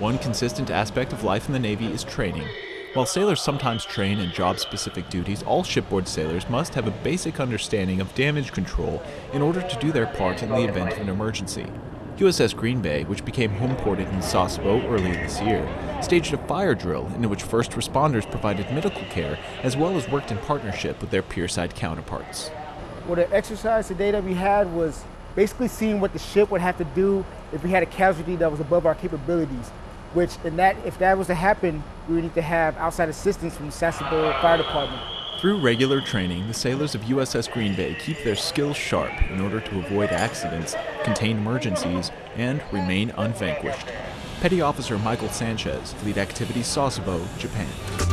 One consistent aspect of life in the Navy is training. While sailors sometimes train in job-specific duties, all shipboard sailors must have a basic understanding of damage control in order to do their part in the event of an emergency. USS Green Bay, which became homeported in Sasebo earlier this year, staged a fire drill in which first responders provided medical care as well as worked in partnership with their pierside counterparts. Well, the exercise today that we had was basically seeing what the ship would have to do if we had a casualty that was above our capabilities. Which, in that, if that was to happen, we would need to have outside assistance from the Sasebo Fire Department. Through regular training, the sailors of USS Green Bay keep their skills sharp in order to avoid accidents, contain emergencies, and remain unvanquished. Petty Officer Michael Sanchez, Fleet Activities Sasebo, Japan.